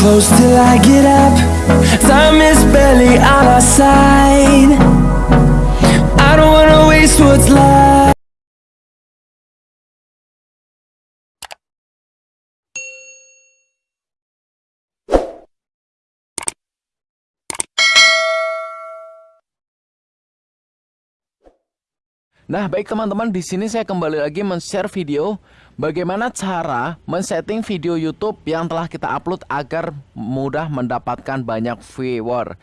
close till I get up. Time is barely on our side. I don't wanna waste what's left. Nah, baik teman-teman, di sini saya kembali lagi men-share video bagaimana cara men-setting video YouTube yang telah kita upload agar mudah mendapatkan banyak viewer.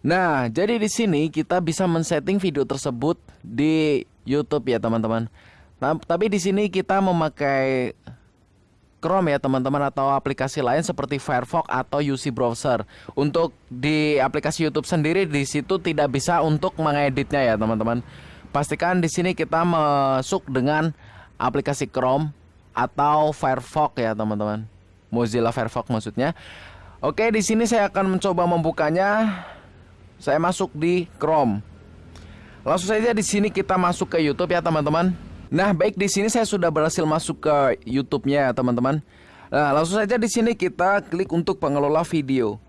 Nah, jadi di sini kita bisa men-setting video tersebut di YouTube ya, teman-teman. Nah, tapi di sini kita memakai Chrome ya, teman-teman atau aplikasi lain seperti Firefox atau UC browser. Untuk di aplikasi YouTube sendiri di situ tidak bisa untuk mengeditnya ya, teman-teman pastikan di sini kita masuk dengan aplikasi Chrome atau Firefox ya teman-teman. Mozilla Firefox maksudnya. Oke, di sini saya akan mencoba membukanya. Saya masuk di Chrome. Langsung saja di sini kita masuk ke YouTube ya teman-teman. Nah, baik di sini saya sudah berhasil masuk ke YouTube-nya ya teman-teman. Nah, langsung saja di sini kita klik untuk pengelola video.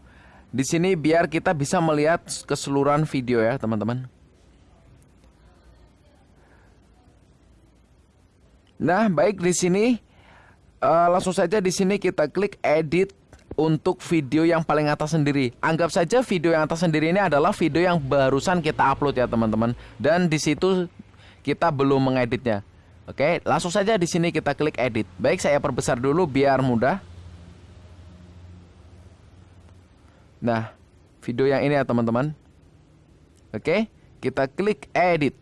Di sini biar kita bisa melihat keseluruhan video ya teman-teman. Nah, baik di sini uh, langsung saja di sini kita klik edit untuk video yang paling atas sendiri. Anggap saja video yang atas sendiri ini adalah video yang barusan kita upload ya, teman-teman. Dan di situ kita belum mengeditnya. Oke, langsung saja di sini kita klik edit. Baik, saya perbesar dulu biar mudah. Nah, video yang ini ya, teman-teman. Oke, kita klik edit.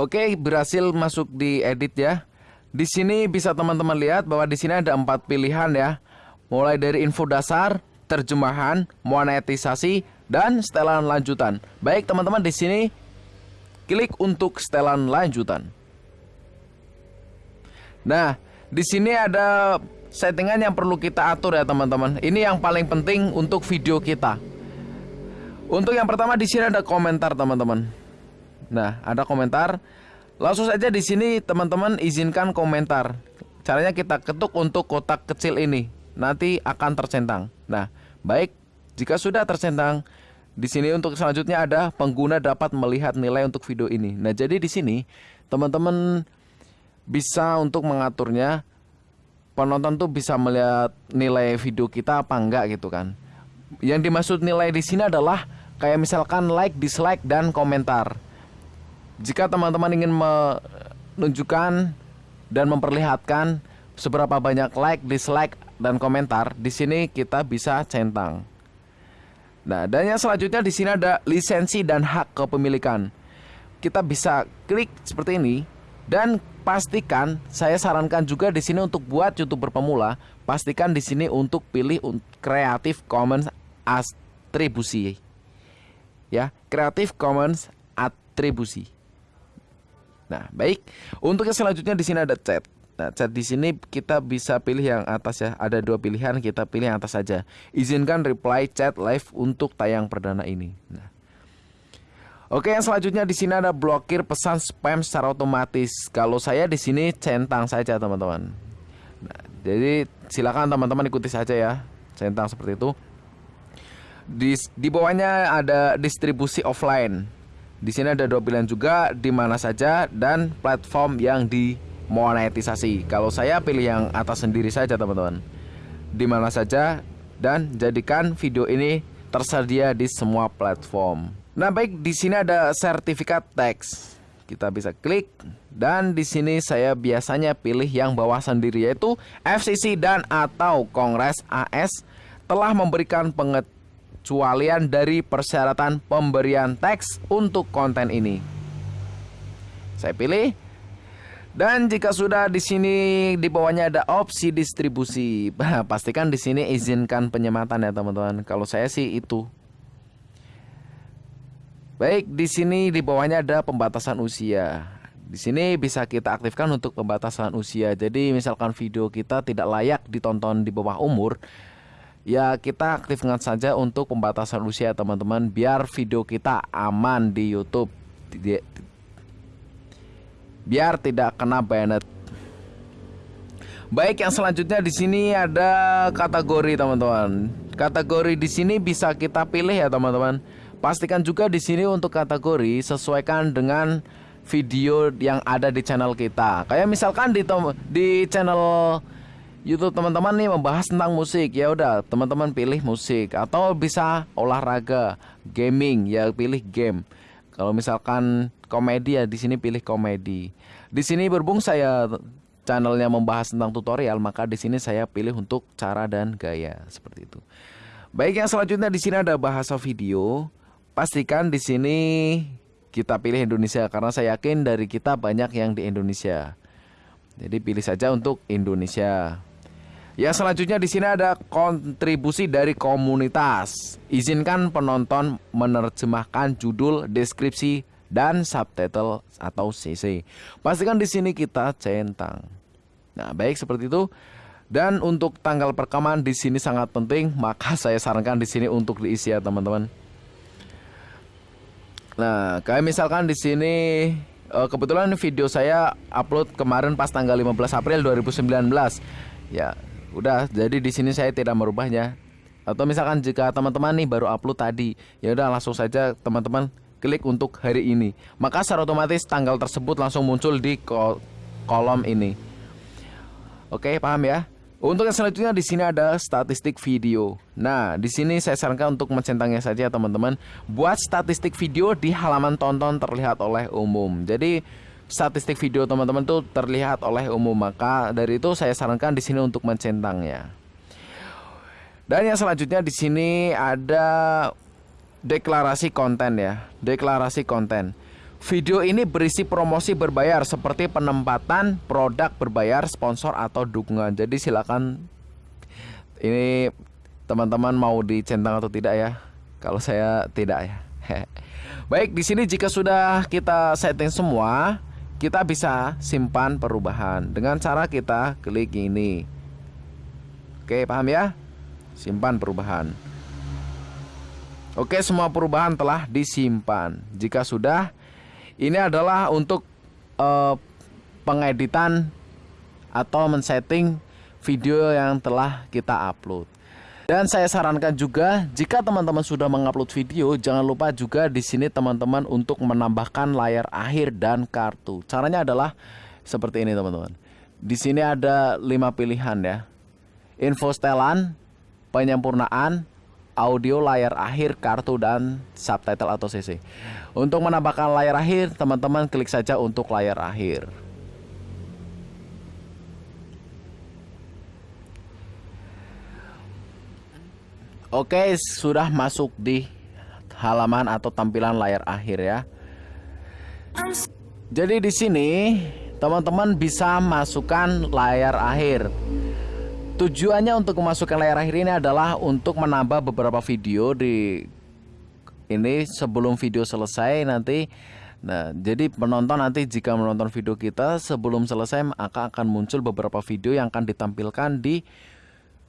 Oke, berhasil masuk di edit ya. Di sini bisa teman-teman lihat bahwa di sini ada empat pilihan ya. Mulai dari info dasar, terjemahan, monetisasi, dan setelan lanjutan. Baik teman-teman di sini klik untuk setelan lanjutan. Nah, di sini ada settingan yang perlu kita atur ya teman-teman. Ini yang paling penting untuk video kita. Untuk yang pertama di sini ada komentar teman-teman. Nah, ada komentar. Langsung saja di sini teman-teman izinkan komentar. Caranya kita ketuk untuk kotak kecil ini. Nanti akan tercentang. Nah, baik. Jika sudah tercentang, di sini untuk selanjutnya ada pengguna dapat melihat nilai untuk video ini. Nah, jadi di sini teman-teman bisa untuk mengaturnya. Penonton tuh bisa melihat nilai video kita apa enggak gitu kan. Yang dimaksud nilai di sini adalah kayak misalkan like, dislike dan komentar. Jika teman-teman ingin menunjukkan dan memperlihatkan seberapa banyak like, dislike, dan komentar, di sini kita bisa centang. Nah, dan yang selanjutnya di sini ada lisensi dan hak kepemilikan. Kita bisa klik seperti ini dan pastikan saya sarankan juga di sini untuk buat YouTuber pemula, pastikan di sini untuk pilih Creative Commons atribusi. Ya, Creative Commons atribusi. Nah, baik. Untuk yang selanjutnya di sini ada chat. Nah, chat di sini kita bisa pilih yang atas ya. Ada dua pilihan, kita pilih yang atas saja. Izinkan reply chat live untuk tayang perdana ini. Nah. Oke, yang selanjutnya di sini ada blokir pesan spam secara otomatis. Kalau saya di sini centang saja, teman-teman. Nah, jadi silakan teman-teman ikuti saja ya. Centang seperti itu. Di, di bawahnya ada distribusi offline. Di sini ada dua pilihan juga di mana saja dan platform yang dimonetisasi. Kalau saya pilih yang atas sendiri saja teman-teman. Di mana saja dan jadikan video ini tersedia di semua platform. Nah, baik di sini ada sertifikat teks. Kita bisa klik dan di sini saya biasanya pilih yang bawah sendiri yaitu FCC dan atau Kongres AS telah memberikan pengetahuan pengecualian dari persyaratan pemberian teks untuk konten ini. Saya pilih. Dan jika sudah di sini di bawahnya ada opsi distribusi, pastikan di sini izinkan penyematan ya teman-teman. Kalau saya sih itu. Baik, di sini di bawahnya ada pembatasan usia. Di sini bisa kita aktifkan untuk pembatasan usia. Jadi misalkan video kita tidak layak ditonton di bawah umur, ya kita aktifkan saja untuk pembatasan usia teman-teman biar video kita aman di YouTube biar tidak kena banet Baik, yang selanjutnya di sini ada kategori teman-teman. Kategori di sini bisa kita pilih ya teman-teman. Pastikan juga di sini untuk kategori sesuaikan dengan video yang ada di channel kita. Kayak misalkan di di channel YouTube teman-teman nih membahas tentang musik ya udah teman-teman pilih musik atau bisa olahraga, gaming ya pilih game. Kalau misalkan komedi ya di sini pilih komedi. Di sini berbung saya channelnya membahas tentang tutorial, maka di sini saya pilih untuk cara dan gaya seperti itu. Baik, yang selanjutnya di sini ada bahasa video. Pastikan di sini kita pilih Indonesia karena saya yakin dari kita banyak yang di Indonesia. Jadi pilih saja untuk Indonesia. Yang selanjutnya di sini ada kontribusi dari komunitas. Izinkan penonton menerjemahkan judul, deskripsi, dan subtitle atau CC. Pastikan di sini kita centang. Nah, baik seperti itu. Dan untuk tanggal perekaman di sini sangat penting, maka saya sarankan di sini untuk diisi ya teman-teman. Nah, kayak misalkan di sini eh, kebetulan video saya upload kemarin pas tanggal 15 April 2019. Ya, udah jadi di sini saya tidak merubahnya. Atau misalkan jika teman-teman nih baru upload tadi, ya udah langsung saja teman-teman klik untuk hari ini. Maka secara otomatis tanggal tersebut langsung muncul di kolom ini. Oke, paham ya? Untuk yang selanjutnya di sini ada statistik video. Nah, di sini saya sarankan untuk mencentangnya saja teman-teman. Buat statistik video di halaman tonton terlihat oleh umum. Jadi statistik video teman-teman itu terlihat oleh umum. Maka dari itu saya sarankan di sini untuk mencentangnya. Dan yang selanjutnya di sini ada deklarasi konten ya. Deklarasi konten. Video ini berisi promosi berbayar seperti penempatan produk berbayar, sponsor atau dukungan. Jadi silakan ini teman-teman mau dicentang atau tidak ya. Kalau saya tidak ya. Baik, di sini jika sudah kita setting semua, kita bisa simpan perubahan dengan cara kita klik ini. Oke, paham ya? Simpan perubahan. Oke, semua perubahan telah disimpan. Jika sudah, ini adalah untuk uh, pengeditan atau men-setting video yang telah kita upload. Dan saya sarankan juga jika teman-teman sudah mengupload video, jangan lupa juga di sini teman-teman untuk menambahkan layar akhir dan kartu. Caranya adalah seperti ini teman-teman. Di sini ada lima pilihan ya. Info setelan, penyempurnaan, audio layar akhir, kartu, dan subtitle atau CC. Untuk menambahkan layar akhir, teman-teman klik saja untuk layar akhir. Oke, sudah masuk di halaman atau tampilan layar akhir ya. Jadi di sini teman-teman bisa masukkan layar akhir. Tujuannya untuk memasukkan layar akhir ini adalah untuk menambah beberapa video di ini sebelum video selesai nanti Nah, jadi penonton nanti jika menonton video kita sebelum selesai maka akan muncul beberapa video yang akan ditampilkan di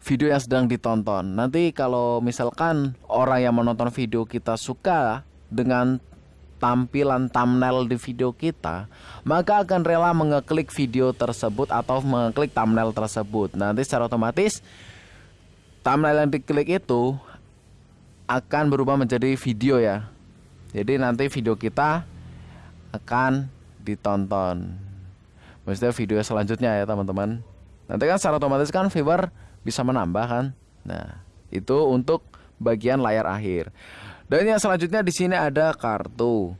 video yang sedang ditonton. Nanti kalau misalkan orang yang menonton video kita suka dengan tampilan thumbnail di video kita, maka akan rela mengeklik video tersebut atau mengeklik thumbnail tersebut. Nanti secara otomatis thumbnail yang diklik itu akan berubah menjadi video ya. Jadi nanti video kita akan ditonton. Maksudnya video selanjutnya ya teman-teman. Nanti kan secara otomatis kan viewer bisa menambah kan. Nah, itu untuk bagian layar akhir. Dan yang selanjutnya di sini ada kartu.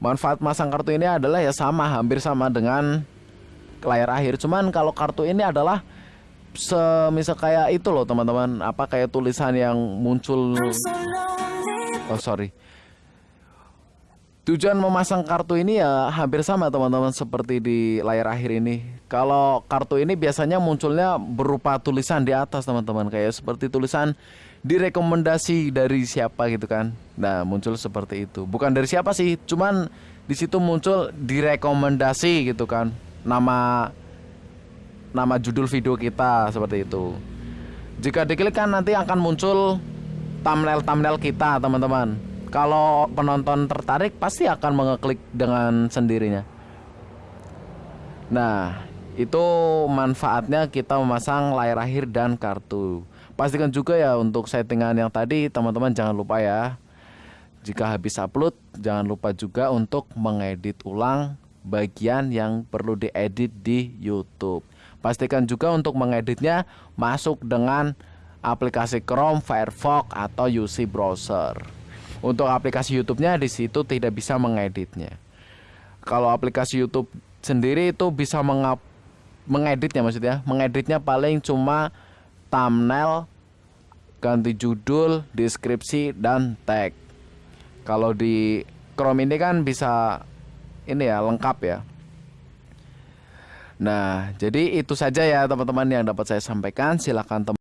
Manfaat masang kartu ini adalah ya sama, hampir sama dengan layar akhir. Cuman kalau kartu ini adalah semisal kayak itu loh teman-teman, apa kayak tulisan yang muncul. Oh sorry. Tujuan memasang kartu ini ya hampir sama teman-teman seperti di layar akhir ini. Kalau kartu ini biasanya munculnya berupa tulisan di atas teman-teman. Kayak seperti tulisan direkomendasi dari siapa gitu kan. Nah muncul seperti itu. Bukan dari siapa sih cuman di situ muncul direkomendasi gitu kan. Nama nama judul video kita seperti itu. Jika diklik kan nanti akan muncul thumbnail thumbnail kita teman-teman kalau penonton tertarik pasti akan mengeklik dengan sendirinya nah Itu manfaatnya kita memasang layar akhir dan kartu. Pastikan juga ya untuk settingan yang tadi teman-teman jangan lupa ya. Jika habis upload, jangan lupa juga untuk mengedit ulang bagian yang perlu diedit di YouTube. Pastikan juga untuk mengeditnya masuk dengan aplikasi Chrome, Firefox, atau UC browser. Untuk aplikasi YouTube-nya di situ tidak bisa mengeditnya. Kalau aplikasi YouTube sendiri itu bisa mengap mengeditnya maksudnya, mengeditnya paling cuma thumbnail, ganti judul, deskripsi dan tag. Kalau di Chrome ini kan bisa ini ya lengkap ya. Nah, jadi itu saja ya teman-teman yang dapat saya sampaikan. Silahkan teman